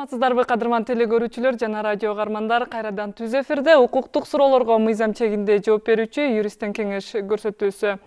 саламатсыздарбы кадырман теле көрүүчүлөр жана радио угармандар кайрадан түз эфирде укуктук суроолорго мыйзам чегинде жооп берүүчү юристтен кеңеш көрсөтүүсү.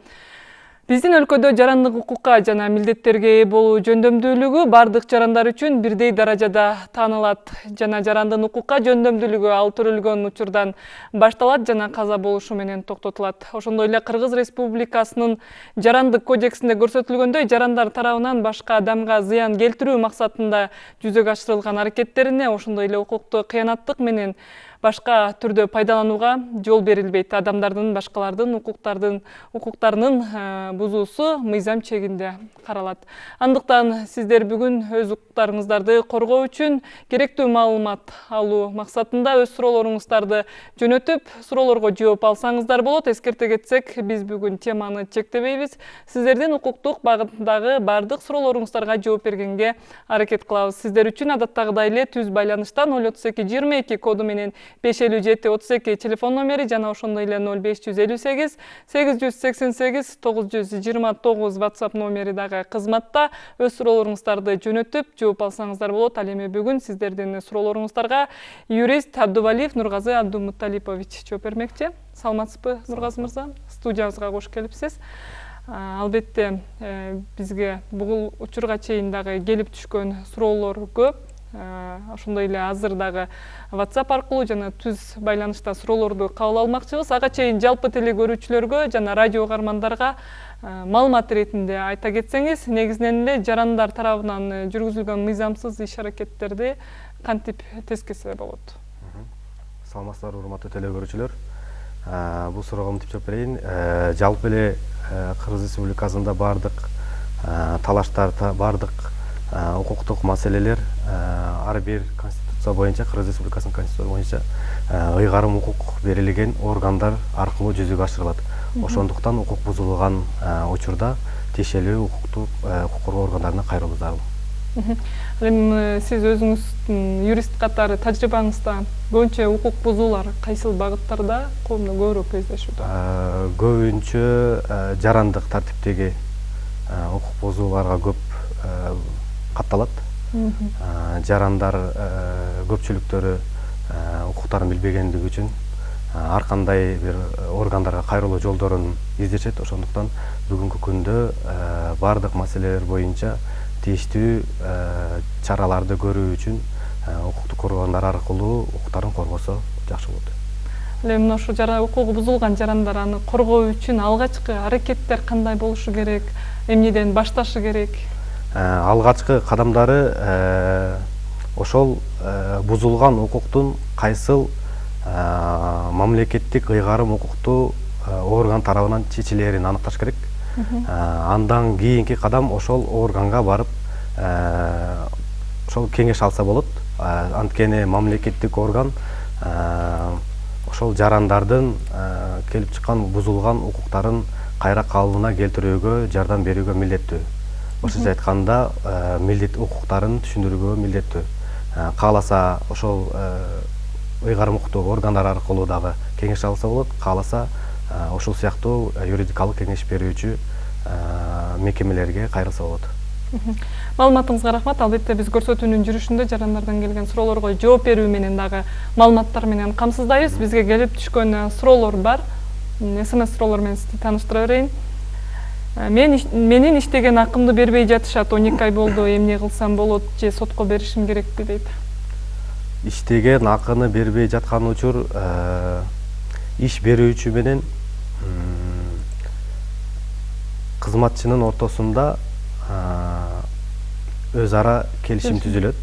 Биздин өлкөдө жарандык укукка жана милдеттерге ээ болуу жөндөмдүүлүгү баардык жарандар үчүн бирдей даражада таанылат. Жана жарандын укукка жөндөмдүүлүгү ал төрөлгөн учурдан башталат жана каза болушу менен токтотулат. Ошондой эле кыргыз республикасынын жарандык кодексинде көрсөтүлгөндөй жарандар тарабынан башка адамга зыян келтирүү максатында жүзөгө ашырылган аракеттерине ошондой эле укукту кыянаттык менен башка түрдө пайдаланууга жол берилбейт. Адамдардын башкалардын укуктардын укуктарынын э, бузуусу мыйзам чегинде каралат. Андыктан сиздер бүгүн өз укуктарыңыздарды коргоо үчүн керектүү маалымат алуу максатында өз суроолоруңуздарды жөнөтүп суроолорго жооп алсаңыздар болот. Эскерте кетсек биз бүгүн теманы чектебейбиз. Сиздердин укуктук багытындагы баардык суроолоруңуздарга жооп бергенге аракет кылабыз. Сиздер үчүн адаттагыдай эле түз байланыштан ноль отуз эки жыйырма эки коду менен беш элүү жети отуз эки телефон номери жана ошондой эле ноль беш жүз элүү сегиз сегиз жүз сексен сегиз тогуз жүз жыйырма тогуз whatsapp номери дагы кызматта өз суроолоруңуздарды жөнөтүп жооп алсаңыздар болот ал эми бүгүн сиздердин суроолоруңуздарга юрист абдувалиев нургазы абдумуталипович жооп бермекчи саламатсызбы нургазы мырза студиябызга кош келипсиз албетте э, бизге бул учурга чейин дагы келип түшкөн суроолор көп Э, ошондой эле азыр дагы whatsapp аркылуу жана түз байланышта суроолорду кабыл алмакчыбыз. Ага чейин жалпы теле көрүүчүлөргө жана радио угармандарга э, маалымат иретинде айта кетсеңиз негизинен эле жарандар тарабынан э, жүргүзүлгөн мыйзамсыз иш аракеттерди кантип тескисе болот? Саламатсыздарбы урматтуу теле көрүүчүлөр бул суроого мынтип жооп берейин. Жалпы эле кыргыз республикасында баардык талаштар баардык укуктук маселелер ар бир конституция боюнча кыргыз республикасынын конституциясы боюнча ыйгарым укук берилген органдар аркылуу жүзөгө ашырылат. Ошондуктан укук бузулган учурда тиешелүү укуктук укук коргоо органдарына кайрылуу зарыл ал эми сиз өзүңүздүн юрист катары тажрыйбаңызда көбүнчө укук бузуулар кайсыл багыттарда көбүрөөк кездешүүдө? Көбүнчө жарандык тартиптеги укук бузууларга көп катталат жарандар көпчүлүктөрү укуктарын билбегендиги үчүн ар кандай бир органдарга кайрылуу жолдорун издешет ошондуктан бүгүнкү күндө баардык маселелер боюнча тийиштүү чараларды көрүү үчүн укуктук органдар аркылуу укуктарын коргосо жакшы болот эми мына ушул укугу бузулган жарандар аны коргоо үчүн алгачкы аракеттер кандай болушу керек? Эмнеден башташы керек? Э, алгачкы кадамдары э, ошол э, бузулган укуктун кайсыл мамлекеттик ыйгарым укуктуу орган тарабынан чечилээрин аныкташ керек. Андан кийинки кадам ошол органга барып ошол кеңеш алса болот. Анткени мамлекеттик орган ошол жарандардын келип чыккан бузулган укуктарын кайра калыбына келтирүүгө жардам берүүгө милдеттүү орусча айтканда э, милдет укуктарын түшүндүрүүгө милдеттүү. Э, кааласа ошол э, ыйгарым укуктуу органдар аркылуу дагы кеңеш алса болот кааласа ушул сыяктуу юридикалык кеңеш берүүчү мекемелерге кайрылса болот. Маалыматыңызга рахмат. Албетте биз көрсөтүүнүн жүрүшүндө жарандардан келген суроолорго жооп берүү менен дагы маалыматтар менен камсыздайбыз. Бизге келип түшкөн суроолор бар. Смс суроолор менен сизди тааныштыра берейин мен менин иштеген акымды бербей жатышат он эки ай болду эмне кылсам болот же сотко беришим керекпи дейт. Иштеген акыны бербей жаткан учур э, иш берүүчү менен кызматчынын ортосунда э, өз ара келишим. түзүлөт.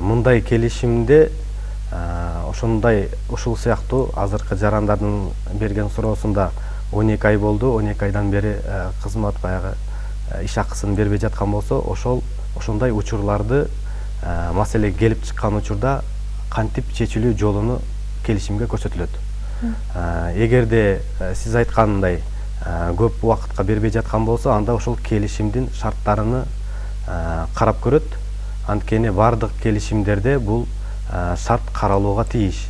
Мындай келишимде ошондой ушул сыяктуу азыркы жарандардын берген суроосунда он эки ай болду он эки айдан бери э, кызмат баягы э, иш акысын бербей жаткан болсо ошол ошондой учурларды э, маселе келип чыккан учурда кантип чечилүү жолуну келишимге көрсөтүлөт. Эгерде сиз айткандай көп убакытка бербей жаткан болсо анда ошол келишимдин шарттарыны карап көрөт. Анткени баардык келишимдерде бул шарт каралууга тийиш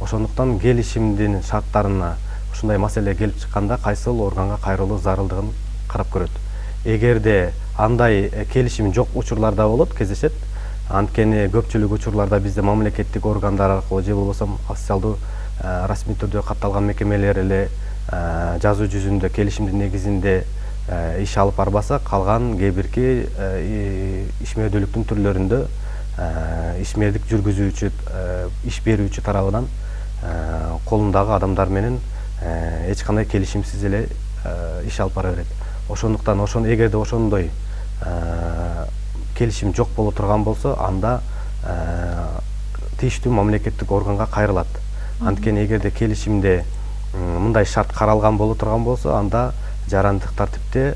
ошондуктан келишимдин шарттарына ушундай маселе келип чыкканда кайсыл органга кайрылуу зарылдыгын карап көрөт эгерде андай келишим жок учурлар да болот кездешет анткени көпчүлүк учурларда бизде мамлекеттик органдар аркылуу же болбосо официалдуу расмий түрдө катталган мекемелер эле жазуу жүзүндө келишимдин негизинде иш алып барбаса калган кээ бирки ишмердүүлүктүн түрлөрүндө ишмердик жүргүзүүчү иш берүүчү тарабынан колундагы адамдар менен эч кандай келишимсиз эле иш алып бара берет. Ошондуктан ошону эгерде ошондой келишим жок боло турган болсо анда тийиштүү мамлекеттик органга кайрылат. Анткени эгерде келишимде мындай шарт каралган боло турган болсо анда жарандык тартипте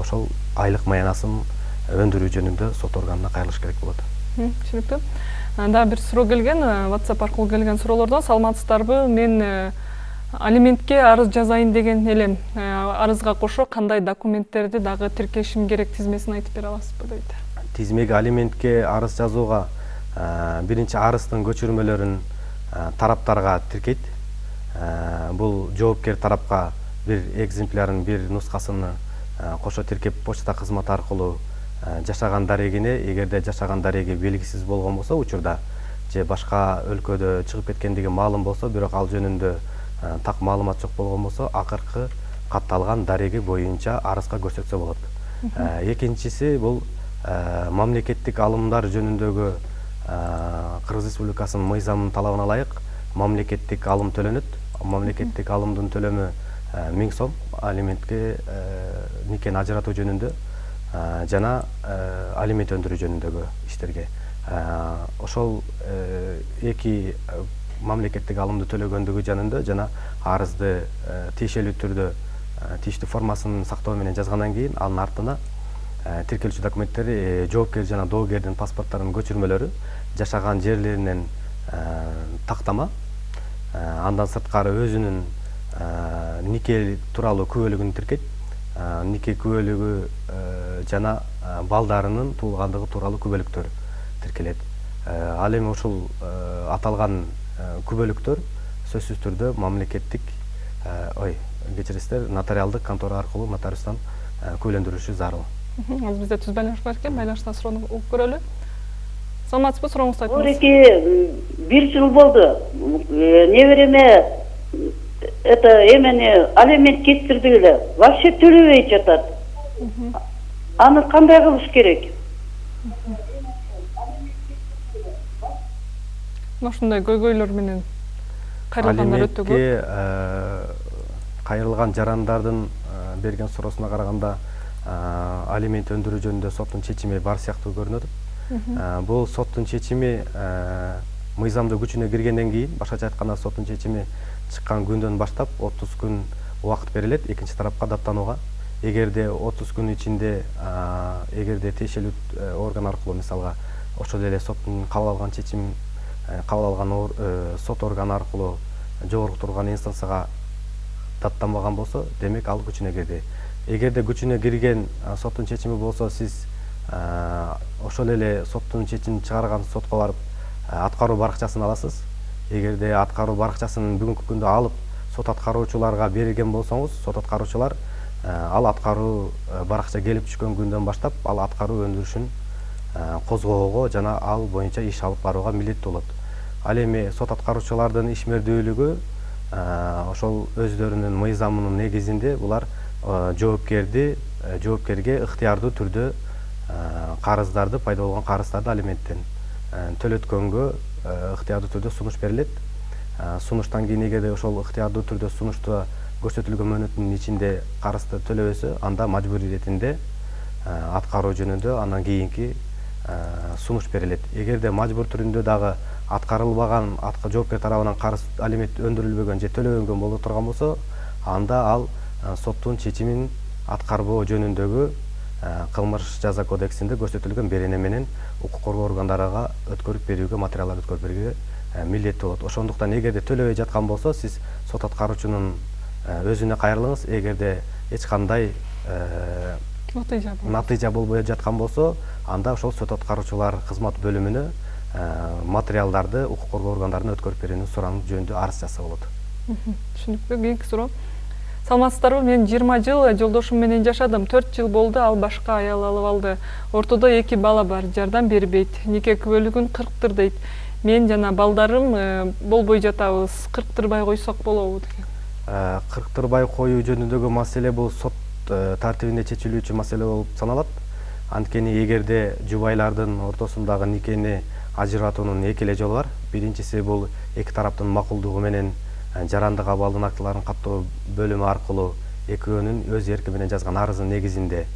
ошол айлык маянасын өндүрүү жөнүндө сот органына кайрылыш керек болот. Түшүнүктүү дагы бир суроо келген whatsapp аркылуу келген суроолордон саламатсыздарбы? Мен алиментке арыз жазайын деген элем арызга кошо кандай документтерди дагы тиркешим керек тизмесин айтып бере аласызбы дейт? Тизмеге алиментке арыз жазууга биринчи арыздын көчүрмөлөрүн тараптарга тиркейт. Бул жоопкер тарапка бир экземплярын бир нускасын кошо тиркеп почта кызматы аркылуу жашаган дарегине эгерде жашаган дареги белгисиз болгон болсо учурда же башка өлкөдө чыгып кеткендиги маалым болсо бирок ал жөнүндө так маалымат жок болгон болсо акыркы катталган дареги боюнча арызга көрсөтсө болот. Экинчиси бул мамлекеттик алымдар жөнүндөгү кыргыз республикасынын мыйзамынын талабына ылайык мамлекеттик алым төлөнөт. Мамлекеттик алымдын төлөмү миң сом алиментке никени ажыратуу жөнүндө жана алимент өндүрүү жөнүндөгү иштерге. Ошол эки мамлекеттик алымды төлөгөндүгү жөнүндө жана арызды тиешелүү түрдө тийиштүү формасын сактоо менен жазгандан кийин анын артына тиркелүүчү документтери жоопкер жана доогердин паспорттарынын көчүрмөлөрү жашаган жерлеринен тактама андан сырткары өзүнүн нике тууралуу күбөлүгүн тиркейт нике күбөлүгү жана балдарынын туулгандыгы тууралуу күбөлүктөр тиркелет. Ал эми ушул аталган күбөлүктөр сөзсүз түрдө мамлекеттик ой кечиресиздер нотариалдык контора аркылуу нотариустан күбөлөндүрүлүшү зарыл. Азыр бизде түз байланыш бар экен байланыштан суроону угуп көрөлү. Саламатсызбы сурооңузду айтыңыз ореки бир жыл болду. Небереме это эмени алимент кестирдик эле вообще төлөбөй жатат. Аны кандай кылыш керек? Ушундай көйгөйлөр менен кайрылгандар өтө көп? Алиментке кайрылган жарандардын берген суроосуна караганда алимент өндүрүү жөнүндө соттун чечими бар сыяктуу көрүнүп атат бул соттун чечими мыйзамдуу күчүнө киргенден кийин башкача айтканда соттун чечими чыккан күндөн баштап отуз күн убакыт берилет экинчи тарапка даттанууга эгерде отуз күн ичинде эгерде тиешелүү орган аркылуу мисалга ошол эле соттун кабыл алган чечим кабыл алган э, сот органы аркылуу жогорку турган инстанцияга даттанбаган болсо демек ал күчүнө кирди. Эгерде күчүнө кирген соттун чечими болсо сиз ошол эле соттун чечимин чыгарган сотко барып аткаруу баракчасын аласыз? Эгерде аткаруу баракчасын бүгүнкү күндө алып сот аткаруучуларга берген болсоңуз сот аткаруучулар ал аткаруу баракча келип түшкөн күндөн баштап ал аткаруу өндүрүшүн козгоого жана ал боюнча иш алып барууга милдеттүү болот. Ал эми сот аткаруучулардын ишмердүүлүгү ошол өздөрүнүн мыйзамынын негизинде булар жоопкерди жоопкерге ыктыярдуу түрдө карыздарды пайда болгон карыздарды алименттен төлөткөнгө ыктыярдуу түрдө сунуш берилет. Сунуштан кийин эгерде ошол ыктыярдуу түрдө сунушту көрсөтүлгөн мөөнөттүн ичинде карызды төлөбөсө анда мажбурий иретинде аткаруу жөнүндө андан кийинки сунуш берилет. Эгерде мажбур түрүндө дагы аткарылбаган жоопкер тарабынан карыз алимент өндүрүлбөгөн же төлөбөгөн боло турган болсо анда ал соттун чечимин аткарбоо жөнүндөгү кылмыш жаза кодексинде көрсөтүлгөн берене менен укук коргоо органдарына өткөрүп берүүгө материалдарды өткөрүп берүүгө милдеттүү болот. Ошондуктан эгерде төлөбөй жаткан болсо сиз сот аткаруучунун өзүнө кайрылыңыз. Эгерде эч кандай натыйжа болбой жаткан болсо анда ошол сот аткаруучулар кызмат бөлүмүнө материалдарды укук коргоо органдарына өткөрүп берүүнү сурануу жөнүндө арыз жазса болот. Түшүнүктүү кийинки суроо. Саламатсыздарбы? Мен жыйырма жыл жолдошум менен жашадым. Төрт жыл болду ал башка аял алып алды. Ортодо эки бала бар жардам бербейт. Нике күбөлүгүн кырктыр дейт. Мен жана балдарым э, болбой жатабыз. Кырктырбай койсок болобу деген. Э, кырктырбай коюу жөнүндөгү маселе бул сот э, тартибинде чечилүүчү маселе болуп саналат. Анткени эгерде жубайлардын ортосундагы никени ажыратуунун эки эле жолу бар. Биринчиси бул эки тараптын макулдугу менен жарандык абалдын актыларын каттоо бөлүмү аркылуу экөөнүн өз эрки менен жазган арызынын негизинде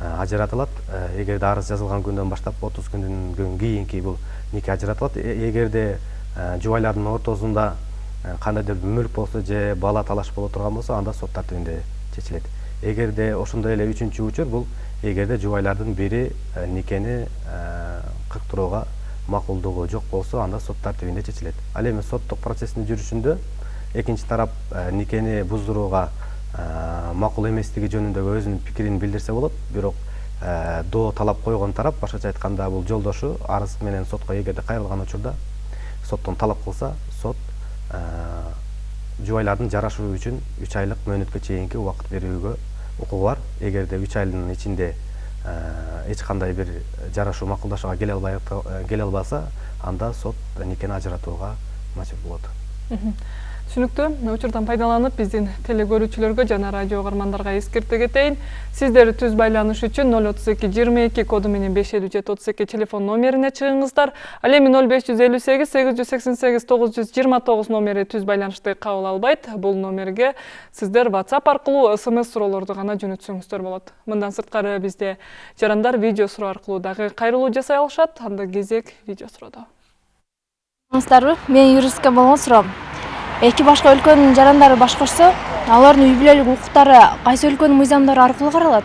ажыратылат. Эгерде арыз жазылган күндөн баштап отуз күндөн кийинки бул нике ажыратылат. Эгерде жубайлардын ортосунда кандайдыр бир мүлк болсо же бала талаш боло турган болсо анда сот тартибинде чечилет эгерде ошондой эле үчүнчү учур бул эгерде жубайлардын бири никени кырктырууга макулдугу жок болсо анда сот тартибинде чечилет. Ал эми соттук процесстин жүрүшүндө экинчи тарап никени буздурууга макул эместиги жөнүндөгү өзүнүн пикирин билдирсе болот. Бирок доо талап койгон тарап башкача айтканда бул жолдошу арыз менен сотко эгерде кайрылган учурда соттон талап кылса сот жубайлардын жарашуу үчүн үч айлык мөөнөткө чейинки убакыт берүүгө укугу бар. Эгерде үч айдын ичинде эч кандай бир жарашуу макулдашууга келе албай келе албаса анда сот никени ажыратууга мажбур болот түшүнүктүү. Учурдан пайдаланып биздин теле көрүүчүлөргө жана радио угармандарга эскерте кетейин. Сиздер түз байланыш үчүн ноль отуз эки жыйырма эки коду менен беш элүү жети отуз эки телефон номерине чыгыңыздар. Ал эми ноль беш жүз элүү сегиз сегиз жүз сексен сегиз тогуз жүз жыйырма тогуз номери түз байланышты кабыл албайт. Бул номерге сиздер whatsapp аркылуу смс суроолорду гана жөнөтсөңүздөр болот. Мындан сырткары бизде жарандар видео суроо аркылуу дагы кайрылуу жасай алышат. Анда кезек видео суроодо саламатсыздарбы менин юристке болгон суроом эки башка өлкөнүн жарандары баш кошсо алардын үй бүлөлүк укуктары кайсы өлкөнүн мыйзамдары аркылуу каралат?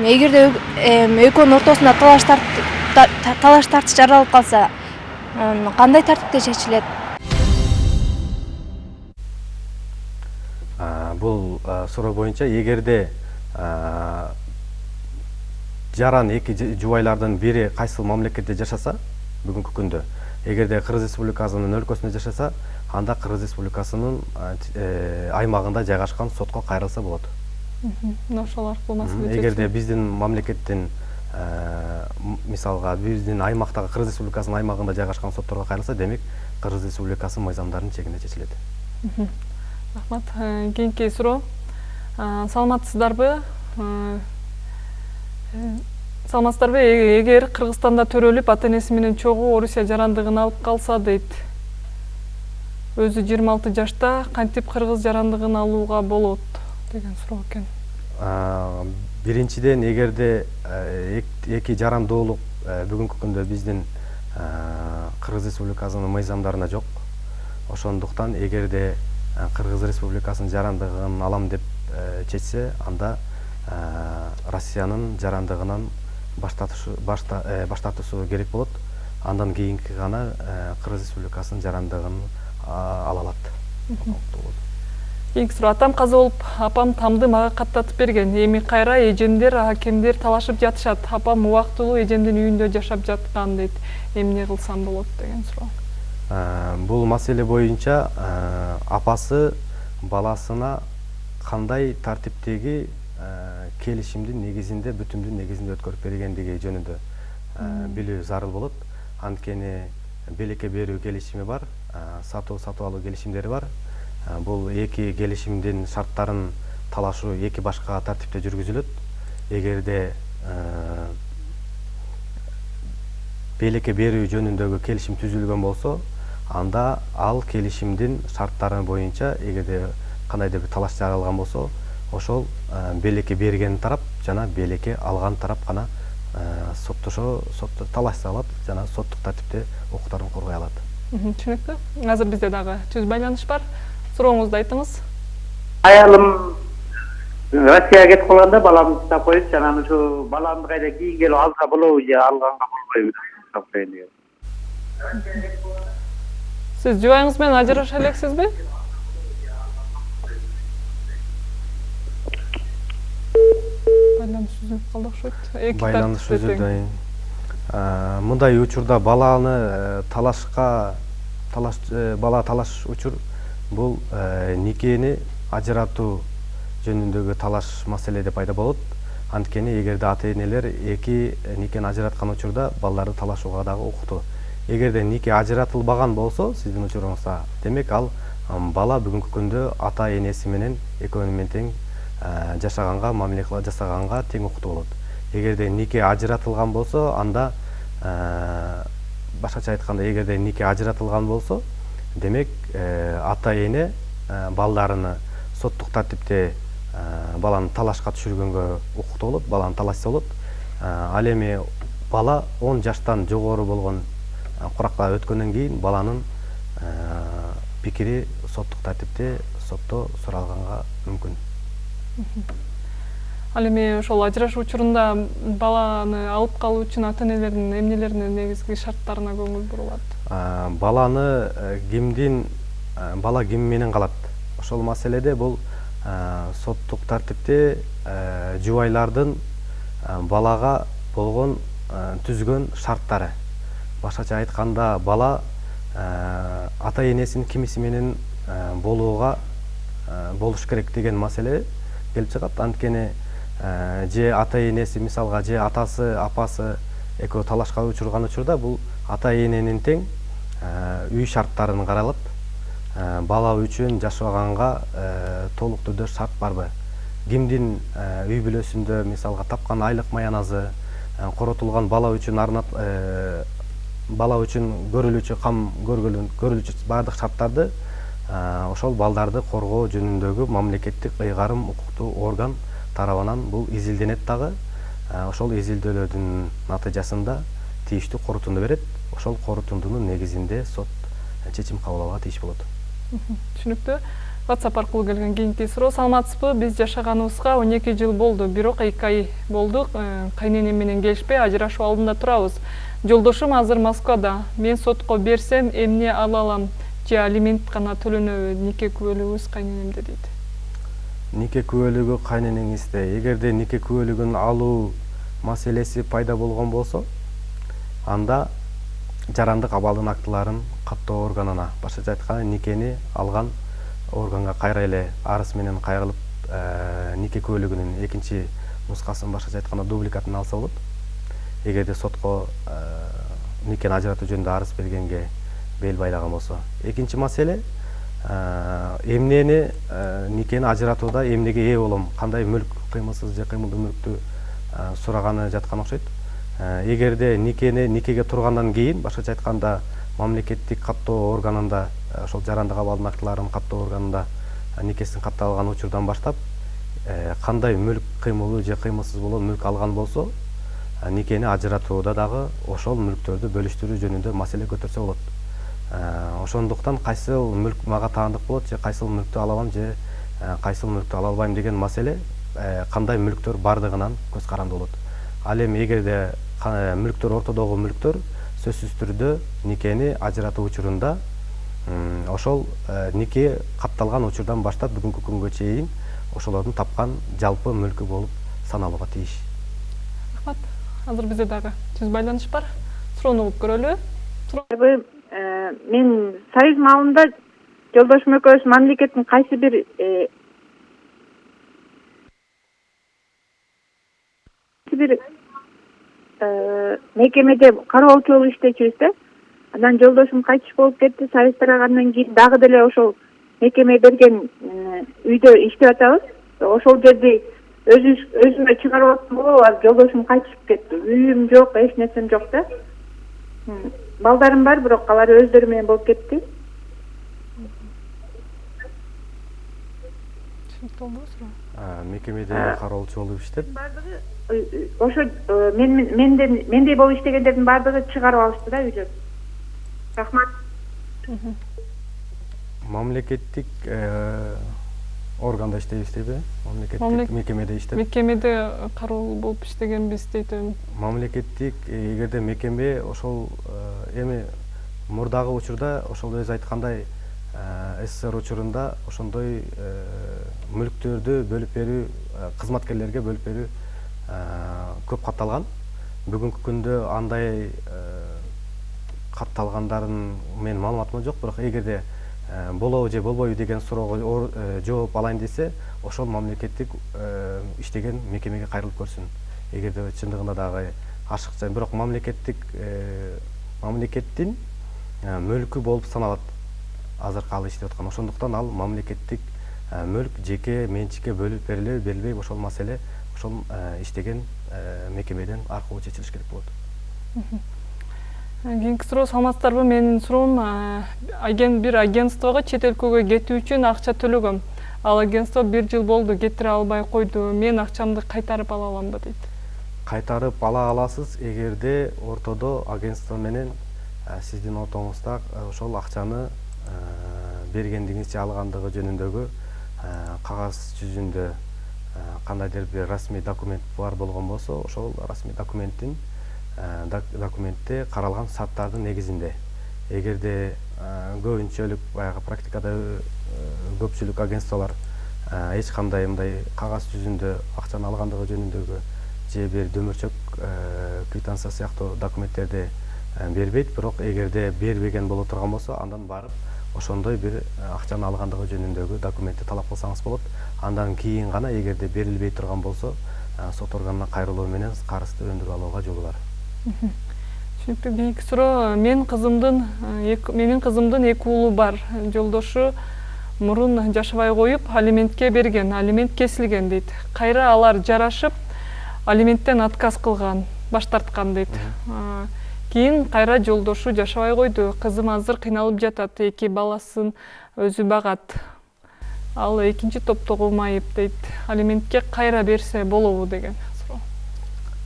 Эгерде экөөнүн ортосунда талаш талаш тартыш жаралып калса кандай тартипте чечилет? Бул суроо боюнча эгерде жаран эки жубайлардын бири кайсыл мамлекетте жашаса бүгүнкү күндө эгерде кыргыз республикасынын өлкөсүндө жашаса анда кыргыз республикасынын э, аймагында жайгашкан сотко кайрылса болот мына ошол аркылуу маселе эгерде биздин мамлекеттин э, мисалга биздин аймактагы кыргыз республикасынын аймагында жайгашкан сотторго кайрылса демек кыргыз республикасынын мыйзамдарынын чегинде чечилет рахмат э, кийинки суроо саламатсыздарбы? Саламатсыздарбы эгер кыргызстанда төрөлүп ата энеси менен чогуу орусия жарандыгын алып калса дейт. Өзү жыйырма алты жашта кантип кыргыз жарандыгын алууга болот деген суроо экен. Биринчиден эгерде эки жарандуулук бүгүнкү күндө биздин кыргыз республикасынын мыйзамдарында жок. Ошондуктан эгерде кыргыз республикасынын жарандыгын алам деп чечсе анда россиянын жарандыгынан баш тартуусу керек болот. Андан кийинки гана кыргыз республикасынын жарандыгын ала алат. Кийинки суроо атам каза болуп апам тамды мага каттатып берген. Эми кайра эжемдер акемдер талашып жатышат. Апам убактылуу эжемдин үйүндө жашап жаткан дейт. Эмне кылсам болот деген суроо. Бул маселе боюнча апасы баласына кандай тартиптеги келишимдин негизинде бүтүмдүн негизинде өткөрүп бергендиги жөнүндө билүү зарыл болот. Анткени белекке берүү келишими бар сатуу сатып алуу келишимдери бар. Бул эки келишимдин шарттарын талашуу эки башка тартипте жүргүзүлөт. Эгерде белекке берүү жөнүндөгү келишим түзүлгөн болсо анда ал келишимдин шарттары боюнча эгерде кандайдыр бир талаш жаралган болсо ошол белекке берген тарап жана белекке алган тарап гана соттошо талашса алат жана соттук тартипте укуктарын коргой алат. Түшүнүктүү азыр бизде дагы түз байланыш бар. Сурооңузду айтыңыз. Аялым россияга кетип калганда баламды тастап коюпчу анан ушу баламды кайра кийин келип алса болобу же алганга болбойбу коеюн сиз жубайыңыз менен ажыраша элексизби байланыш үзүлүп калды окшойт байланыш үзүлдү мындай учурда баланы э, талашка талаш э, бала талаш учур бул э, никени ажыратуу жөнүндөгү талаш маселеде пайда болот. Анткени эгерде ата энелер эки никени ажыраткан учурда балдарды талашууга дагы укуктуу эгерде нике ажыратылбаган болсо сиздин учуруңузда демек ал бала бүгүнкү күндө ата энеси менен экөөнү тең жашаганга мамиле жасаганга тең укуктуу болот. Эгерде нике ажыратылган болсо анда башкача айтканда эгерде нике ажыратылган болсо демек ата эне балдарыны соттук тартипте баланы талашка түшүргөнгө укуктуу болот баланы талашса болот. Ал эми бала он жаштан жогору болгон куракка өткөндөн кийин баланын пикири соттук тартипте сотто суралганга мүмкүн ал эми ошол ажырашуу учурунда баланы алып калуу үчүн ата энелердин эмнелерине негизги шарттарына көңүл бурулат? Баланы э, кимдин э, бала ким менен калат? Ошол маселеде бул э, соттук тартипте жубайлардын балага болгон түзгөн шарттары. Башкача айтканда бала ата энесинин кимиси менен болууга болуш керек деген маселе келип чыгат анткени же ата энеси мисалга же атасы апасы экөө талашка учурган учурда бул ата эненин тең үй шарттарын каралат бала үчүн жашаганга толук түрдө шарт барбы кимдин үй бүлөсүндө мисалга тапкан айлык маяназы коротулган бала үчүн арнап бала үчүн көрүлүүчү кам көрүлүүчү баардык шарттарды ошол балдарды коргоо жөнүндөгү мамлекеттик ыйгарым укуктуу орган тарабынан бул изилденет дагы. Ошол изилдөөлөрдүн натыйжасында тийиштүү корутунду берет. Ошол корутундунун негизинде сот чечим кабыл алууга тийиш болот түшүнүктүү. Whatsapp аркылуу келген кийинки суроо саламатсызбы? Биз жашаганыбызга он эки жыл болду. Бирок эки ай болду кайненем менен келишпей ажырашуу алдында турабыз. Жолдошум азыр москвада. Мен сотко берсем эмне ала алам же алимент гана төлөнөбү нике күбөлүгүбүз кайненемде дейт? Нике күбөлүгү кайненеңизде эгерде нике күбөлүгүн алуу маселеси пайда болгон болсо анда жарандык абалдын актыларын каттоо органына башкача айтканда никени алган органга кайра эле арыз менен кайрылып э, нике күбөлүгүнүн экинчи нускасын башкача айтканда дубликатын алса болот. Эгерде сотко э, никени ажыратуу жөнүндө арыз бергенге бел байлаган болсо экинчи маселе эмнени никени ажыратууда эмнеге ээ болом кандай мүлк кыймылсыз же кыймылдуу мүлктү сураганы жаткан окшойт эгерде никени никеге тургандан кийин башкача айтканда мамлекеттик каттоо органында ошол жарандык абалдын актыларын каттоо органында никесин каттап алган учурдан баштап кандай мүлк кыймылдуу же кыймылсыз болгон мүлк алган болсо никени ажыратууда дагы ошол мүлктөрдү бөлүштүрүү жөнүндө маселе көтөрсө болот ошондуктан кайсыл мүлк мага таандык болот же кайсыл мүлктү ала алам же э, кайсыл мүлктү ала албайм деген маселе э, кандай мүлктөр бардыгынан көз каранды болот. Ал эми эгерде мүлктөр ортодогу мүлктөр сөзсүз түрдө никени ажыратуу учурунда ошол нике катталган учурдан баштап бүгүнкү күнгө чейин ошолордун тапкан жалпы мүлкү болуп саналууга тийиш. Рахмат. Азыр бизде дагы түз байланыш бар. Суроону угуп көрөлү мен союз маалында жолдошум экөөбүз мамлекеттин кайсы бир э, бир э, мекемеде кароолчу болуп иштечүбүз да. Анан жолдошум кайтыш болуп кетти. Союз тарагандан кийин дагы деле ошол мекеме берген э, үйдө иштеп атабыз. Ошол жерди өзүбүз өзүмө чыгарып болуп анан жолдошум кайтышып кетти. Үйүм жок эч нерсем жок да балдарым бар бирок алар өздөрү менен болуп кетти түшүнүктүү болдубу суроо мекемеде кароолчу болуп иштеп баардыгы ошо мен менден мендей болуп иштегендердин баардыгы чыгарып алышты да үйдөн рахмат. Мамлекеттик органда иштейбиз дейби. Мамлекеттик мекемеде иштеп. мекемеде кароол болуп иштегенбиз дейт мамлекеттик эгерде мекеме ошол эми мурдагы учурда ошол өзү айткандай ссср учурунда ошондой мүлктөрдү бөлүп берүү кызматкерлерге бөлүп берүү көп катталган. Бүгүнкү күндө андай катталгандарын менин маалыматымда жок бирок эгерде болобу же болбойбу деген суроого жооп алайын десе ошол мамлекеттик иштеген мекемеге кайрылып көрсүн. Эгерде чындыгында дагы ашыкча бирок мамлекеттик мамлекеттин мүлкү болуп саналат. Азыркы ал иштеп аткан. Ошондуктан ал мамлекеттик мүлк жеке менчикке бөлүп берилеби берилбейби ошол маселе ошол иштеген мекемеден аркылуу чечилиш керек болот кийинки суроо саламатсыздарбы менин суроом бир агентствого чет өлкөгө кетүү үчүн акча төлөгөм. Ал агентство бир жыл болду кетире албай койду. Мен акчамды кайтарып ала аламбы дейт. Кайтарып ала аласыз эгерде ортодо агентство менен сиздин ортоңузда ошол акчаны бергендигиңиз же алгандыгы жөнүндөгү кагаз жүзүндө кандайдыр бир расмий документ бар болгон болсо ошол расмий документтин документте каралган шарттардын негизинде. Эгерде көбүнчөлүк баягы практикада көпчүлүк агентстволор эч кандай мындай кагаз жүзүндө акчаны алгандыгы жөнүндөгү же бир дөмөрчөк квитанция сыяктуу документтерди бербейт. Бирок эгерде бербеген боло турган болсо андан барып ошондой бир акчаны алгандыгы жөнүндөгү документти талап кылсаңыз болот. Андан кийин гана эгерде берилбей турган болсо сот органына кайрылуу менен карызды өндүрүп алууга жолу бар түшүнүктүү кийинки суроо мен кызымдын менин кызымдын эки уулу бар. Жолдошу мурун жашабай коюп алиментке берген алимент кесилген дейт. Кайра алар жарашып алименттен отказ кылган баш тарткан дейт. Кийин кайра жолдошу жашабай койду. Кызым азыр кыйналып жатат эки баласын өзү багат. Ал экинчи топтогу майып дейт. Алиментке кайра берсе болобу деген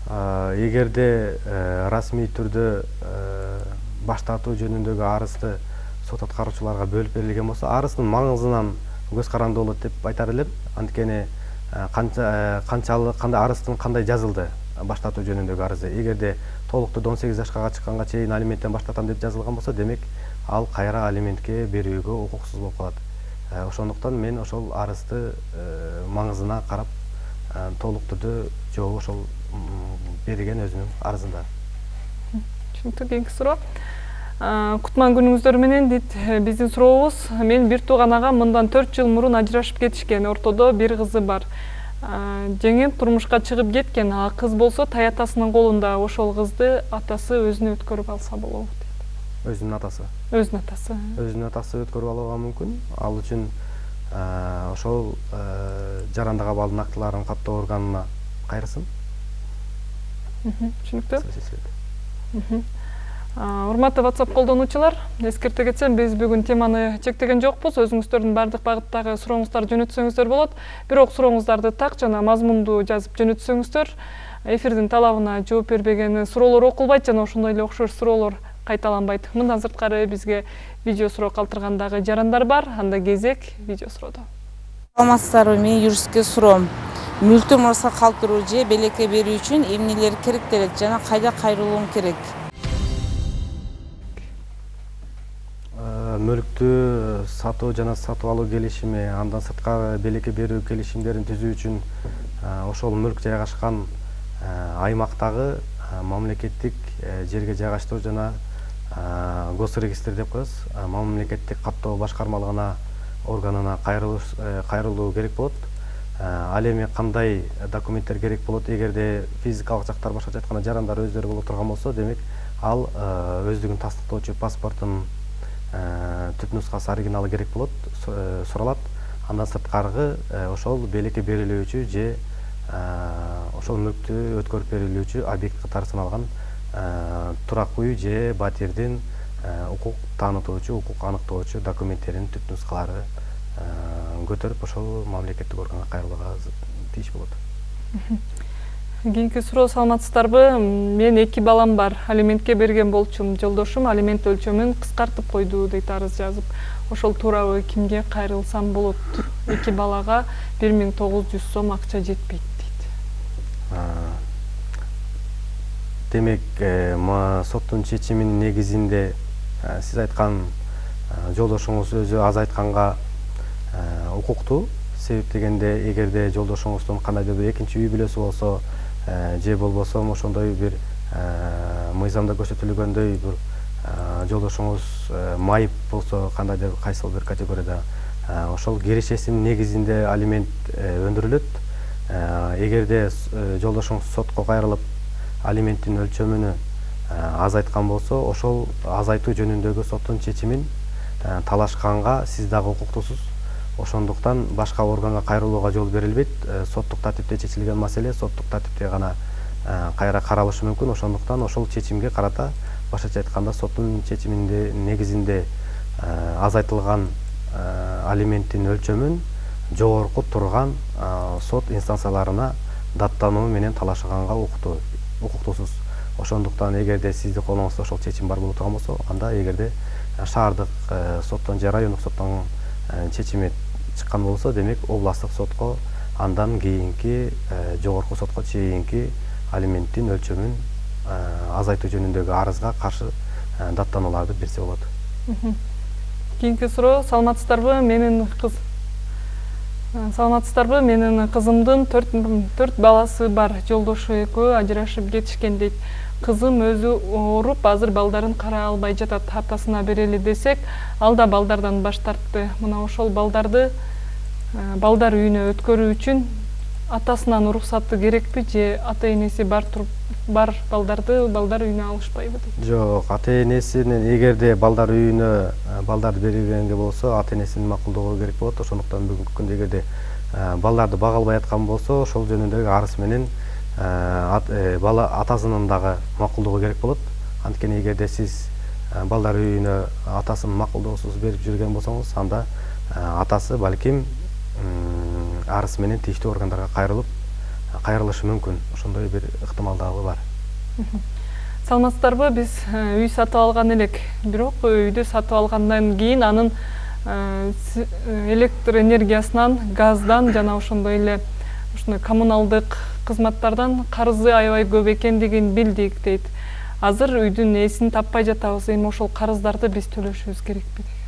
эгерде э, расмий түрдө э, баш тартуу жөнүндөгү арызды сот аткаруучуларга бөлүп берилген болсо арыздын маңызынан көз каранды болот деп айтар элем. Анткени э, канча канчалык кандай арыздын кандай жазылды баш тартуу жөнүндөгү арызы. Эгерде толуктуу он сегиз жашка чыкканга чейин алименттен баш тартам деп жазылган болсо демек ал кайра алиментке берүүгө укуксуз болуп калат. Ошондуктан мен ошол арызды маңызына карап толук түрдө жообу ошол берген өзүнүн арызында. Түшүнүктүү кийинки суроо. Кутман күнүңүздөр менен дейт э, биздин сурообуз менин бир тууган агам мындан төрт жыл мурун ажырашып кетишкен ортодо бир кызы бар. Жеңем турмушка чыгып кеткен а кыз болсо таятасынын колунда ошол кызды атасы өзүнө өткөрүп алса болобу дейт. Өзүнүн атасы? Өзүнүн атасы өзүнүн атасы өткөрүп алууга мүмкүн. Ал үчүн ошол жарандык абалдын актыларын каттоо органына кайрылсын түшүнүктүү урматтуу whatsapp колдонуучулар эскерте кетсем биз бүгүн теманы чектеген жокпуз. Өзүңүздөрдүн баардык багыттагы сурооңуздарды жөнөтсөңүздөр болот. Бирок сурооңуздарды так жана мазмундуу жазып жөнөтсөңүздөр. Эфирдин талабына жооп бербеген суроолор окулбайт жана ошондой эле окшош суроолор кайталанбайт. Мындан сырткары бизге видео суроо калтырган дагы жарандар бар. Анда кезек видео суроодо саламатсыздарбы менин юристке суроом мүлктү мураска калтыруу же белекке берүү үчүн эмнелер керектелет жана кайда кайрылуум керек? Э, мүлктү сатуу жана сатып алуу келишими андан сырткары белекке берүү келишимдерин түзүү үчүн э, ошол мүлк жайгашкан э, аймактагы мамлекеттик жерге жайгаштыруу жана госрегистр деп коебуз. Мамлекеттик каттоо башкармалыгына органына кайрылуу керек болот. Ал эми кандай документтер керек болот? Эгерде физикалык жактар башкача айтканда жарандар өздөрү боло турган болсо демек ал өздүгүн тастыктоочу паспорттун түп нускасы оригиналы керек болот суралат. Андан сырткаркы ошол белекке берилүүчү же ошол мүлктү өткөрүп берилүүчү объект катары саналган турак үй же батирдин укук таанытуучу укук аныктоочу документтеринин түп нускалары көтөрүп ошол мамлекеттик органга кайрылууга тийиш болот. Кийинки суроо саламатсыздарбы? Мен эки балам бар. Алиментке берген болчумун жолдошум. Алимент өлчөмүн кыскартып койду дейт арыз жазып. Ошол туурабы кимге кайрылсам болот? Эки балага бир миң тогуз жүз сом акча жетпейт дейт. Демек э, соттун чечиминин негизинде э, сиз айткан э, жолдошуңуз өзү азыр айтканга Э, укуктуу себеп дегенде эгерде жолдошуңуздун кандайдыр бир экинчи үй бүлөсү болсо же болбосо ошондой бир мыйзамда көрсөтүлгөндөй бир жолдошуңуз майып болсо кандайдыр кайсыл бир категорияда ошол кирешесинин негизинде алимент өндүрүлөт. Эгерде жолдошуңуз сотко кайрылып алименттин өлчөмүнө азайткан болсо ошол азайтуу жөнүндөгү соттун чечимин талашканга сиз дагы укуктуусуз ошондуктан башка органга кайрылууга жол берилбейт. Соттук тартипте чечилген маселе соттук тартипте гана кайра каралышы мүмкүн. Ошондуктан ошол чечимге карата башкача айтканда соттун чечиминде негизинде азайтылган алименттин өлчөмүн жогорку турган сот инстанцияларына даттануу менен талашганга укуктуу укуктуусуз ошондуктан эгерде сиздин колуңузда ошол чечим бар боло турган болсо анда эгерде шаардык соттон же райондук соттон чечими чыккан болсо демек областтык сотко андан кийинки жогорку сотко чейинки алименттин өлчөмүн азайтуу жөнүндөгү арызга каршы даттанууларды берсе болот. Кийинки суроо саламатсыздарбы менин кыз саламатсыздарбы менин кызымдын төрт баласы бар жолдошу экөө ажырашып кетишкен дейт кызым өзү ооруп азыр балдарын карай албай жатат атасына берели десек ал да балдардан баш тартты. Мына ошол балдарды балдар үйүнө өткөрүү үчүн атасынын уруксаты керекпи же ата энеси бар туруп бар балдарды балдар үйүнө алышпайбы дейт? Жок ата энесинин эгерде балдар үйүнө балдарды бергенге болсо ата энесинин макулдугу керек болот. Ошондуктан бүгүнкү күндө эгерде балдарды бага албай аткан болсо ошол жөнүндөгү арыз менен э, бала атасынын дагы макулдугу керек болот. Анткени эгерде сиз балдар үйүнө атасынын макулдугусуз берип жүрген болсоңуз анда атасы балким арыз менен тийиштүү органдарга кайрылып кайрылышы мүмкүн. Ошондой бир ыктымалдуулугу бар. Саламатсыздарбы? Биз э, үй сатып алган элек бирок үйдү сатып алгандан кийин анын э, электр энергиясынан газдан жана ошондой эле ушундай коммуналдык кызматтардан карызы аябай көп экендигин билдик дейт. Азыр үйдүн ээсин таппай жатабыз эми ошол карыздарды биз төлөшүбүз керекпи? Деген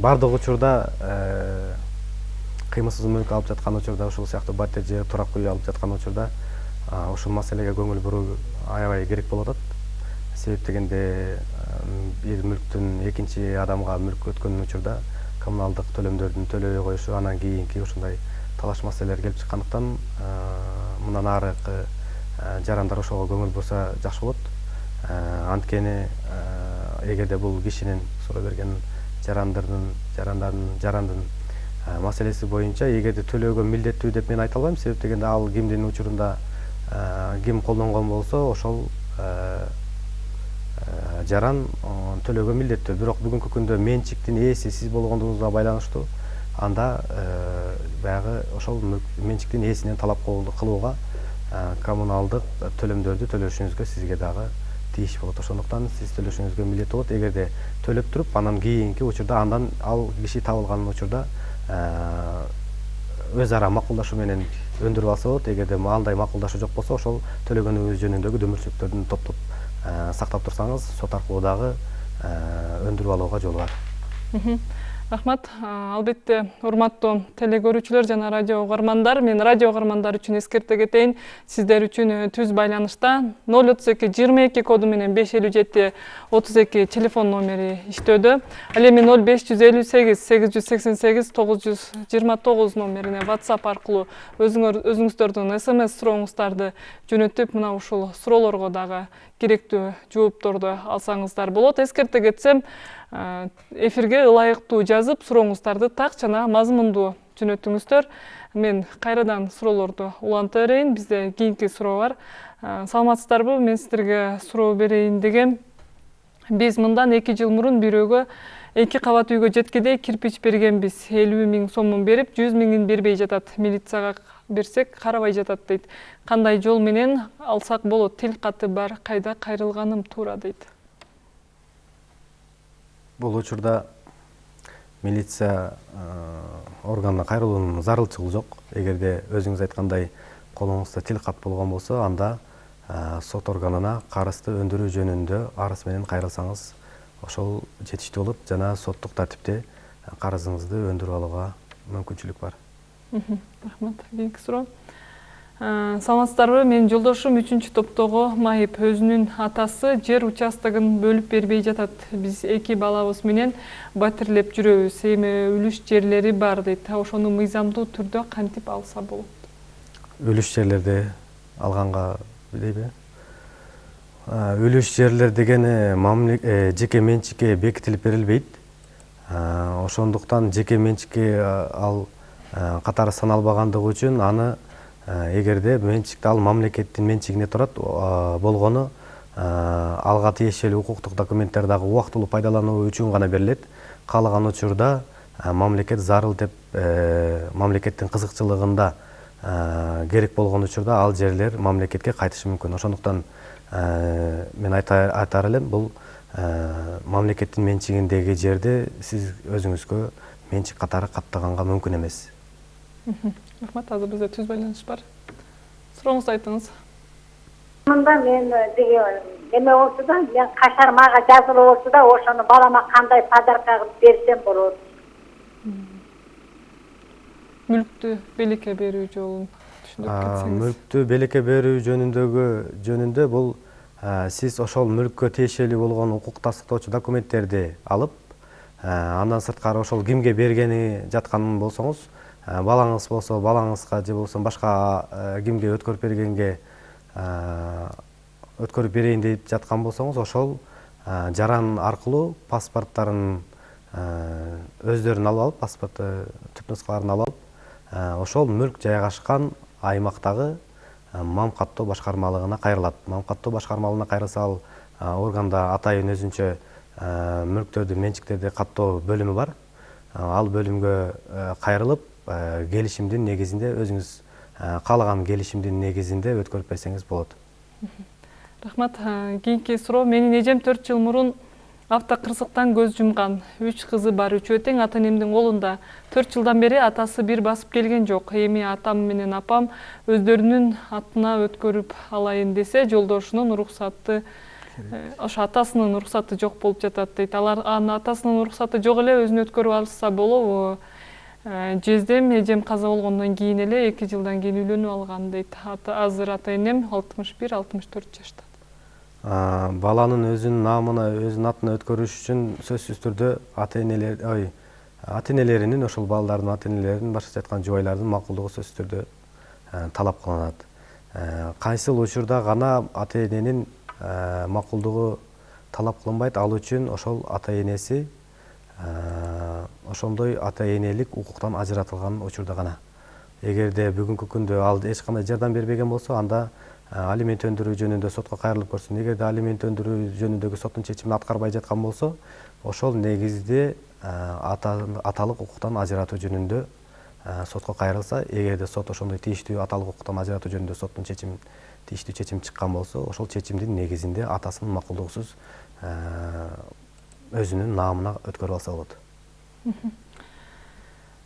баардык учурда э, кыймылсыз мүлк алып жаткан учурда ушул сыяктуу батир же турак үй алып жаткан учурда ушул маселеге көңүл буруу аябай керек болуп атат себеп дегенде бир мүлктүн экинчи адамга мүлккө өткөн учурда коммуналдык төлөмдөрдүн төлөбөй коюшу анан кийинки ушундай талаш маселелер келип чыккандыктан мындан аркы жарандар ошого көңүл бурса жакшы болот. Анткени эгерде бул кишинин суроо берген жарандардын жарандардын жарандын маселеси боюнча эгерде төлөөгө милдеттүү деп мен айта албайм. Себеп дегенде ал кимдин учурунда ким колдонгон болсо ошол жаран төлөөгө милдеттүү. Бирок бүгүнкү күндө менчиктин ээси сиз болгондугуңузга байланыштуу. Анда баягы ошол менчиктин ээсинен талап кылууга коммуналдык төлөмдөрдү төлөшүңүзгө сизге дагы тийиш болот. Ошондуктан сиз төлөшүңүзгө милдеттүү болот. Эгерде төлөп туруп анан кийинки учурда андан ал киши табылган учурда өз ара макулдашуу менен өндүрүп алса болот. Эгерде андай макулдашуу жок болсо ошол төлөгөнүңүз жөнүндөгү дөмөрчүлүктөрдүн топтоп сактап турсаңыз сот аркылуу дагы өндүрүп алууга жол бар. Рахмат. Албетте урматтуу теле көрүүчүлөр жана радио угармандар мен радио угармандар үчүн эскерте кетейин. Сиздер үчүн э, түз байланышта ноль отуз эки жыйырма эки коду менен беш элүү жети отуз эки телефон номери иштөөдө. Ал эми ноль беш жүз элүү сегиз сегиз жүз сексен сегиз тогуз жүз жыйырма тогуз номерине whatsapp аркылуу өзүңүздөрдүн смс сурооңуздарды жөнөтүп мына ушул суроолорго дагы керектүү жоопторду алсаңыздар болот. Эскерте кетсем эфирге ылайыктуу жазып сурооңуздарды так жана мазмундуу жөнөтүңүздөр мен кайрадан суроолорду уланта берейин. Бизде кийинки суроо бар. Саламатсыздарбы? Мен сиздерге суроо берейин дегем. Биз мындан эки жыл мурун бирөөгө эки кабат үйгө жеткиде кирпич бергенбиз. Элүү миң сомун берип жүз миңин бербей жатат. Милицияга берсек карабай жатат дейт. Кандай жол менен алсак болот? Тил каты бар. Кайда кайрылганым туура дейт бул учурда милиция органына кайрылуунун зарылчылыгы жок. Эгерде өзүңүз айткандай колуңузда тил кат болгон болсо анда сот органына карызды өндүрүү жөнүндө арыз менен кайрылсаңыз ошол жетиштүү болот жана соттук тартипте карызыңызды өндүрүп алууга мүмкүнчүлүк бар. Рахмат. Кийинки суроо саламатсыздарбы? Менин жолдошум үчүнчү топтогу майып өзүнүн атасы жер участогун бөлүп бербей жатат. Биз эки балабыз менен батирлеп жүрөбүз. Эми үлүш жерлери бар дейт. Ошону мыйзамдуу түрдө кантип алса болот? Үлүш жерлерди алганга дейби үлүш жерлер деген э, жеке менчикке бекитилип берилбейт. Ошондуктан жеке менчикке ал катары саналбагандыгы үчүн аны эгерде менчикти ал мамлекеттин менчигинде турат болгону алга тиешелүү укуктук документтер дагы убактылуу пайдалануу үчүн гана берилет каалаган учурда мамлекет зарыл деп э, мамлекеттин кызыкчылыгында керек болгон учурда ал жерлер мамлекетке кайтышы мүмкүн ошондуктан мен айтаар элем бул мамлекеттин менчигиндеги жерди сиз өзүңүзгө менчик катары каттаганга мүмкүн эмес рахмат азыр бизде түз байланыш бар. Сурооңузду айтыңыз. Мында мен тиги неме болчу да мен кашар мага жазылып болчу да ошону балама кандай подарка кылып берсем болот. Мүлктү белекке берүү жолун түшүндүрүп кетсеңиз. мүлктү белекке берүү жөнүндөгү жөнүндө бул сиз ошол мүлккө тиешелүү болгон укук тастыктоочу документтерди алып андан сырткары ошол кимге бергени жаткан болсоңуз балаңыз болсо балаңызга же болбосо башка кимге өткөрүп бергенге өткөрүп берейин деп жаткан болсоңуз ошол жаран аркылуу паспорттарын өздөрүн алып алып паспорт түп нускаларын алып алып ошол мүлк жайгашкан аймактагы мам каттоо башкармалыгына кайрылат. Мам каттоо башкармалыгына кайрылса ал органда атайын өзүнчө мүлктөрдү менчиктерди каттоо бөлүмү бар. Ал бөлүмгө кайрылып Э, келишимдин негизинде өзүңүз э, каалаган келишимдин негизинде өткөрүп берсеңиз болот. Рахмат. Э, кийинки суроо. Менин эжем төрт жыл мурун автокырсыктан көз жумган. Үч кызы бар үчөө тең ата энемдин колунда. Төрт жылдан бери атасы бир басып келген жок. Эми атам менен апам өздөрүнүн атына өткөрүп алайын десе жолдошунун уруксаты ошо атасынын уруксаты жок болуп жатат дейт. Алар анын атасынын уруксаты жок эле өзүнө өткөрүп алышса болобу. Э, жездем эжем каза болгондон кийин эле эки жылдан кийин үйлөнүп алган дейт. Азыр ата энем алтымыш бир алтымыш төрт жашта баланын өзүнүн наамына өзүнүн атына өткөрүш үчүн сөзсүз түрдө ата энелер ой ата энелеринин ошол балдардын ата энелеринин башкача айтканда жубайлардын макулдугу сөзсүз түрдө э, талап кылынат. Э, кайсыл учурда гана ата эненин макулдугу талап кылынбайт ал үчүн ошол ата энеси ошондой ата энелик укуктан ажыратылган учурда гана. Эгерде бүгүнкү күндө ал эч кандай жардам бербеген болсо анда алимент өндүрүү жөнүндө сотко кайрылып көрсүн эгерде алимент өндүрүү жөнүндөгү соттун чечимин аткарбай жаткан болсо ошол негизде аталык укуктан ажыратуу жөнүндө сотко кайрылса эгерде сот ошондой тийиштүү аталык укуктан ажыратуу жөнүндө соттун чечимин тийиштүү чечим чыккан болсо ошол чечимдин негизинде атасынын макулдугусуз өзүнүн наамына өткөрүп алса болот.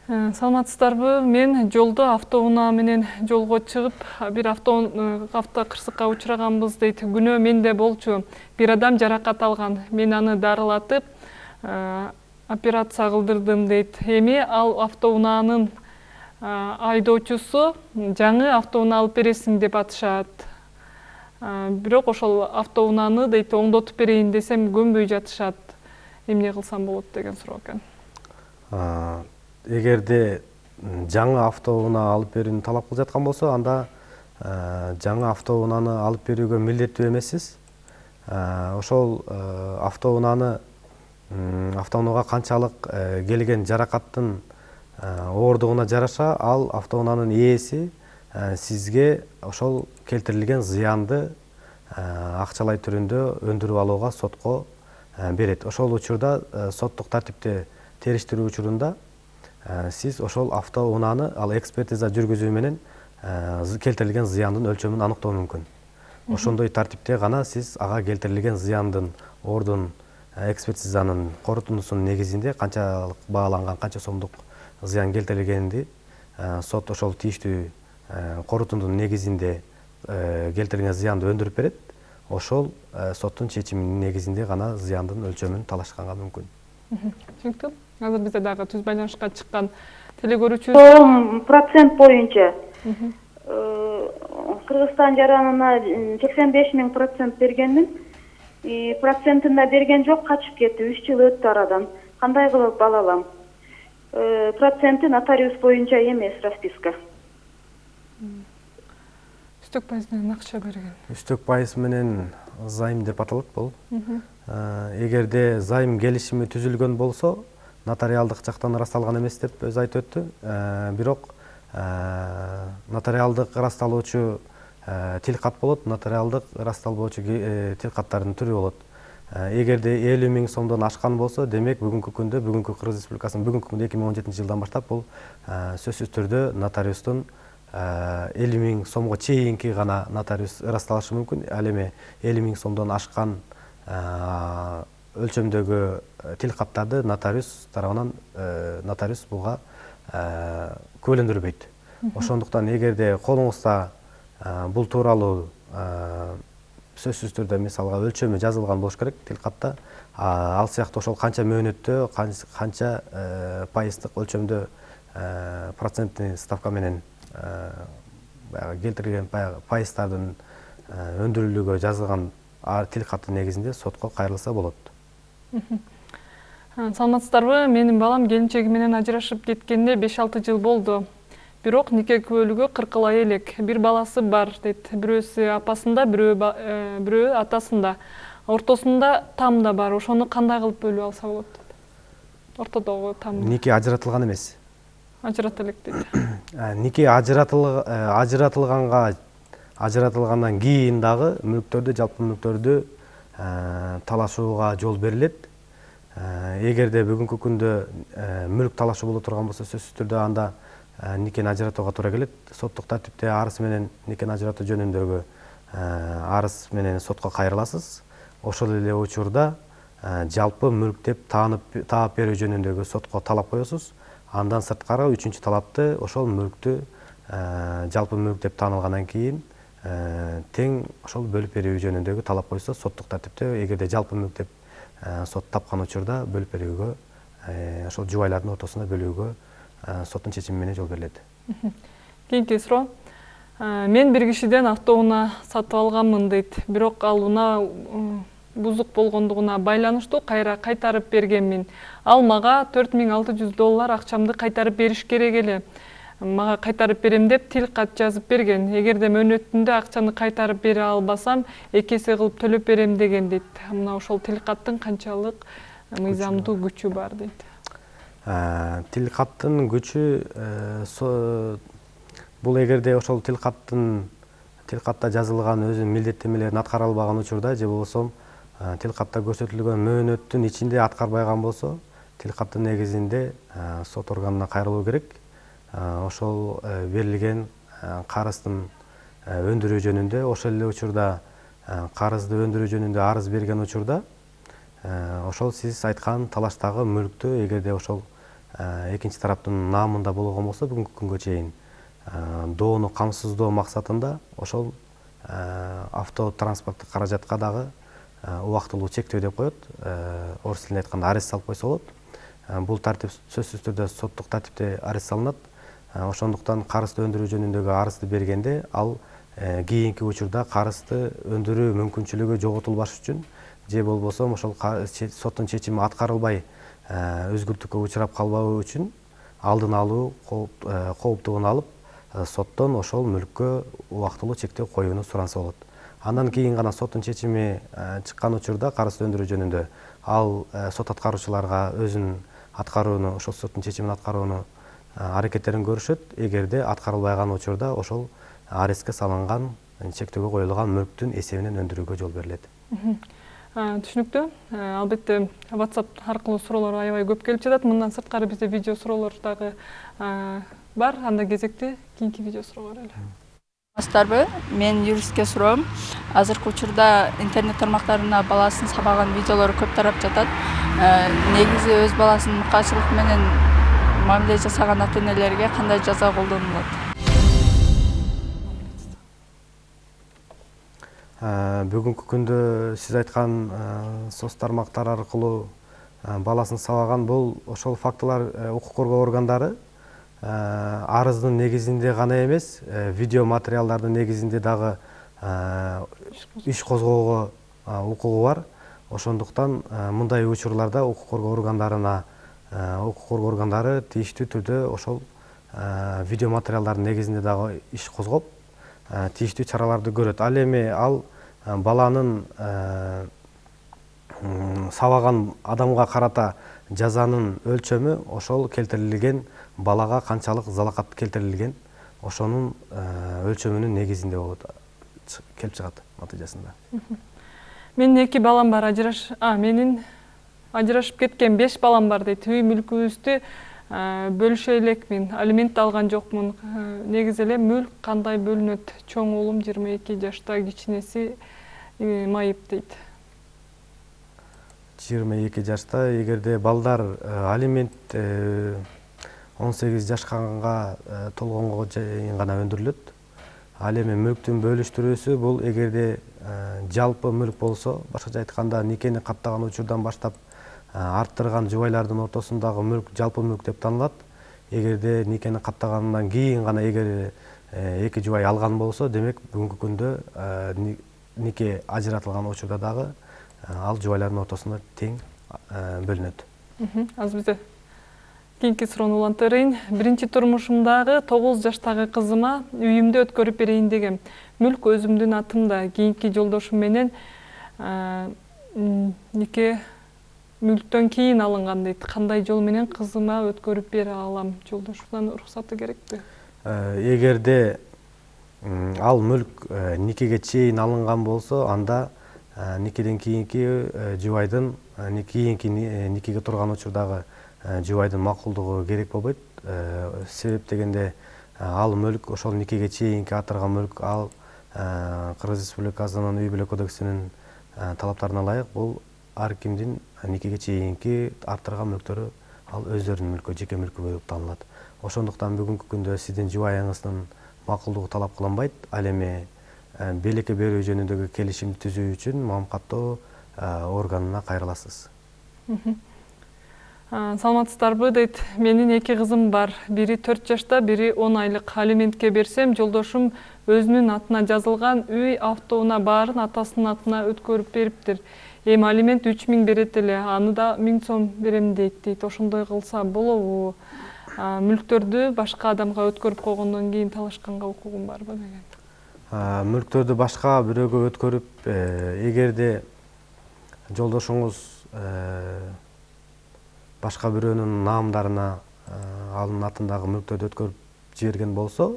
Э, саламатсыздарбы? Мен жолдо автоунаа менен жолго чыгып бир э, автокырсыкка учураганбыз дейт. Күнөө менде болчу бир адам жаракат алган. Мен аны дарылатып э, операция кылдырдым дейт. Эми ал автоунаанын айдоочусу жаңы автоунаа алып бересиң деп атышат. Бирок ошол автоунааны дейт оңдотуп берейин десем көнбөй жатышат эмне кылсам болот деген суроо экен. Эгерде жаңы автоунаа алып берүүнү талап кылып жаткан болсо анда жаңы автоунааны алып берүүгө милдеттүү эмессиз. Ошол автоунааны автоунаага канчалык келген жаракаттын ооругуна жараша ал автоунаанын ээси сизге ошол келтирилген зыянды акчалай түрүндө өндүрүп алууга сотко Э, берет. Ошол учурда э, соттук тартипте териштирүү учурунда э, сиз ошол автоунааны ал экспертиза жүргүзүү менен келтирилген зыяндын өлчөмүн аныктоо мүмкүн. Ошондой тартипте гана сиз ага келтирилген зыяндын ордун экспертизанын корутундусунун негизинде канчалык бааланган канча сомдук зыян келтирилгенди сот ошол тийиштүү корутундунун негизинде келтирилген зыянды өндүрүп берет. Ошол э, соттун чечиминин негизинде гана зыяндын өлчөмүн талашканга мүмкүн. Түшүнүктүү азыр бизде дагы түз байланышка чыккан теле көрүүчүбүз процент боюнча. Э, кыргызстан жаранына сексен беш миң процент бергенмин процентин да берген жок качып кетти. Үч жыл өттү арадан. Кандай кылып ала алам проценти нотариус боюнча эмес расписка үстөк пайыз менен акча берген. Үстөк пайыз менен займ деп аталат бул. Эгерде займ келишими түзүлгөн болсо нотариалдык жактан ырасталган эмес деп өзү айтып өттү. Бирок нотариалдык ырасталуучу тил кат болот. Нотариалдык ырасталбоочу тил каттардын түрү болот. Эгерде элүү миң сомдон ашкан болсо демек бүгүнкү күндө бүгүнкү кыргыз республикасынын бүгүнкү күндө эки миң он жетинчи жылдан баштап бул сөзсүз түрдө нотариустун элүү миң сомго чейинки гана нотариус ырасталышы мүмкүн. Ал эми элүү миң сомдон ашкан өлчөмдөгү тил каттарды нотариус тарабынан нотариус буга күбөлөндүрбөйт. Ошондуктан эгерде колуңузда бул тууралуу сөзсүз түрдө мисалга өлчөмү жазылган болуш керек тил катта. Ал сыяктуу ошол канча мөөнөттө канча пайыздык өлчөмдө процентный ставка менен баягы келтирилген баягы пайыздардын өндүрүлүүгө жазылган тил каттын негизинде сотко кайрылса болот. Саламатсыздарбы? Менин балам келинчеги менен ажырашып кеткенине беш алты жыл болду. Бирок нике күбөлүгү кыркылай элек. Бир баласы бар дейт. Бирөөсү апасында бирөө бирөө атасында ортосунда там да бар. Ошону кандай кылып бөлүп алса болот дейт. Ортодогу там нике ажыратылган эмес ажырата элек дейт нике ажыратылганга ажыратылгандан кийин дагы мүлктөрдү жалпы мүлктөрдү талашууга жол берилет. Эгерде бүгүнкү күндө мүлк талашуу боло турган болсо сөзсүз түрдө анда никени ажыратууга туура келет. Соттук тартипте арыз менен никени ажыратуу жөнүндөгү арыз менен сотко кайрыласыз. Ошол эле учурда жалпы мүлк деп таанып таап берүү жөнүндөгү сотко талап коесуз андан сырткары үчүнчү талапты ошол мүлктү жалпы мүлк деп таанылгандан кийин тең ошол бөлүп берүү жөнүндөгү талап койсо соттук тартипте эгерде жалпы мүлк деп сот тапкан учурда бөлүп берүүгө ошол жубайлардын ортосунда бөлүүгө соттун чечими менен жол берилет. Кийинки суроо. Мен бир кишиден автоунаа сатып алганмын дейт. Бирок ал унаа бузук болгондугуна байланыштуу кайра кайтарып бергенмин. Ал мага төрт миң алты жүз доллар акчамды кайтарып бериш керек эле. Мага кайтарып берем деп тил кат жазып берген. Эгерде мөөнөтүндө акчаны кайтарып бере албасам эки эсе кылып төлөп берем деген дейт. Мына ошол тил каттын канчалык мыйзамдуу күчү бар дейт. Тил каттын күчү бул эгерде ошол тил каттын тил катта жазылган өзүнүн милдеттенмелерин аткара албаган учурда же болбосо тил катта көрсөтүлгөн мөөнөттүн ичинде аткарбаган болсо тил каттын негизинде сот органына кайрылуу керек. Ошол берилген карыздын өндүрүү жөнүндө ошол эле учурда карызды өндүрүү жөнүндө арыз берген учурда ошол сиз айткан талаштагы мүлктү эгерде ошол экинчи тараптын наамында болгон болсо бүгүнкү күнгө чейин доону камсыздоо максатында ошол авто транспорттук каражатка дагы убактылуу чектөө деп коет. Орус тилинде айтканда арест салып койсо болот. Бул тартип сөзсүз түрдө соттук тартипте арест салынат. Ошондуктан карызды өндүрүү жөнүндөгү арызды бергенде ал кийинки учурда карызды өндүрүү мүмкүнчүлүгү жоготулбаш үчүн же болбосо ошол соттун чечими аткарылбай өзгүлтүккө учурап калбоо үчүн алдын алуу кооптугун алып соттон ошол мүлккө убактылуу чектөө коюуну суранса болот андан кийин гана соттун чечими чыккан учурда карызды өндүрүү жөнүндө ал сот аткаруучуларга өзүнүн аткарууну ошол соттун чечимин аткарууну аракеттерин көрүшөт эгерде аткарылбай калган учурда ошол арестке салынган чектөөгө коюлган мүлктүн эсебинен өндүрүүгө жол берилет түшүнүктүү албетте whatsapp аркылуу суроолор аябай көп келип жатат мындан сырткары бизде видео суроолор дагы бар. Анда кезекти кийинки видео суроого барайлы менин юристке суроом азыркы учурда интернет тармактарына баласын сабаган видеолор көп тарап жатат негизи өз баласынын мыкаачылык менен мамиле жасаган ата энелерге кандай жаза колдонулат? Бүгүнкү күндө сиз айткан соц тармактар аркылуу баласын сабаган бул ошол фактылар укук коргоо органдары арыздын негизинде гана эмес видео материалдардын негизинде дагы иш козгоого укугу бар. Ошондуктан мындай учурларда укук коргоо органдарына укук коргоо органдары тийиштүү түрдө ошол видео материалдардын негизинде дагы иш козгоп тийиштүү чараларды көрөт. Ал эми ал баланын сабаган адамга карата жазанын өлчөмү ошол келтирилген балага канчалык залакат келтирилген ошонун өлчөмүнүн негизинде болот келип чыгат натыйжасында. Менин эки балам бар ажыраш менин ажырашып кеткен беш балам бар дейт. Үй мүлкүбүздү бөлүшө элекмин алимент алган жокмун. Негизи эле мүлк кандай бөлүнөт? Чоң уулум жыйырма эки жашта кичинеси майып дейт. Жыйырма эки жашта эгерде балдар алимент он сегиз жашка толгонго чейин гана өндүрүлөт. Ал эми мүлктүн бөлүштүрүүсү бул эгерде жалпы мүлк болсо башкача айтканда никени каттаган учурдан баштап арттырган жубайлардын ортосундагы мүлк жалпы мүлк деп таанылат эгерде никени каттагандан кийин гана эгер эки жубай алган болсо демек бүгүнкү күндө нике ажыратылган учурда дагы ал жубайлардын ортосунда тең бөлүнөт. Азыр бизде кийинки суроону улантырайын биринчи турмушумдагы тогуз жаштагы кызыма үйүмдү өткөрүп берейин дегем мүлк өзүмдүн атымда кийинки жолдошум менен нике мүлктөн кийин алынган дейт кандай жол менен кызыма өткөрүп бере алам? Жолдошумдун уруксаты керекпи эгерде ал мүлк никеге чейин алынган болсо анда никеден кийинки жубайдын кийинки никеге турган учурдагы жубайдын макулдугу керек болбойт. Себеп дегенде ал мүлк ошол никеге чейинки артырган мүлк ал кыргыз республикасынын үй бүлө кодексинин талаптарына ылайык бул ар кимдин никеге чейинки арттырган мүлктөрү ал өздөрүнүн мүлкү жеке мүлкү болуп таанылат ошондуктан бүгүнкү күндө сиздин жубайыңыздын макулдугу талап кылынбайт. Ал эми белекке берүү жөнүндөгү келишимди түзүү үчүн маам каттоо органына кайрыласыз. Саламатсыздарбы дейт. Менин эки кызым бар. Бири төрт жашта бири он айлык алиментке берсем жолдошум өзүнүн атына жазылган үй автоунаа баарын атасынын атына өткөрүп бериптир. Эми алимент үч миң берет эле аны да миң сом берем дейт дейт. Ошондой кылса болобу. Мүлктөрдү башка адамга өткөрүп койгондон кийин талашканга укугум барбы деген. Мүлктөрдү башка бирөөгө өткөрүп эгерде жолдошуңуз башка бирөөнүн наамдарына анын атындагы мүлктөрдү өткөрүп жиберген болсо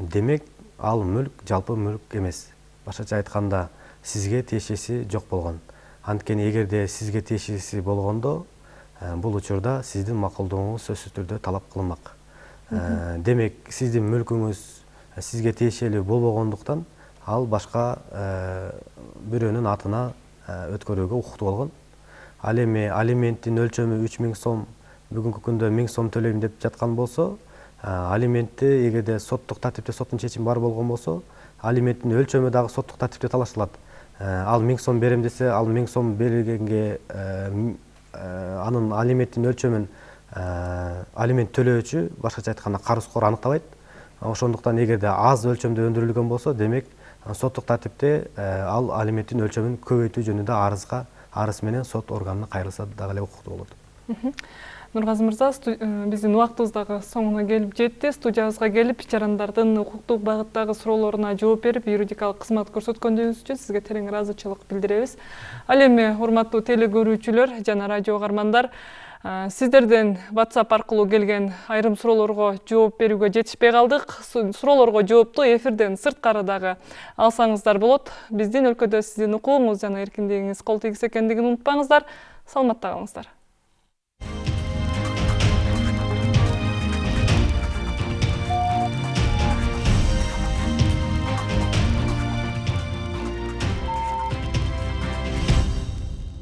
демек ал мүлк жалпы мүлк эмес. Башкача айтканда сизге тиешеси жок болгон. Анткени эгерде сизге тиешеси болгондо бул учурда сиздин макулдугуңуз сөзсүз түрдө талап кылынмак. Демек сиздин мүлкүңүз сизге тиешелүү болбогондуктан ал башка бирөөнүн атына өткөрүүгө укуктуу болгон. Ал эми алименттин өлчөмү үч миң сом бүгүнкү күндө миң сом төлөйм деп жаткан болсо алиментти эгерде соттук тартипте соттун чечими бар болгон болсо алименттин өлчөмү дагы соттук тартипте талаштырылат ал миң сом берем десе ал миң сом бергенге анын алименттин өлчөмүн алимент төлөөчү башкача айтканда карыздкор аныктабайт ошондуктан эгерде аз өлчөмдө өндүрүлгөн болсо демек соттук тартипте ал алименттин өлчөмүн көбөйтүү жөнүндө арызга арыз менен сот органына кайрылса дагы эле укуктуу болот нургазы мырза биздин убактыбыз дагы соңуна келип жетти студиябызга келип жарандардын укуктук багыттагы суроолоруна жооп берип юридикалык кызмат көрсөткөнүңүз үчүн сизге терең ыраазычылык билдиребиз ал эми урматтуу теле көрүүчүлөр жана радио угармандар сиздерден whatsapp аркылуу келген айрым суроолорго жооп берүүгө жетишпей калдык. Суроолорго жоопту эфирден сырткары дагы алсаңыздар болот. Биздин өлкөдө сиздин укугуңуз жана эркиндигиңиз кол тийгиз экендигин унутпаңыздар. Саламатта калыңыздар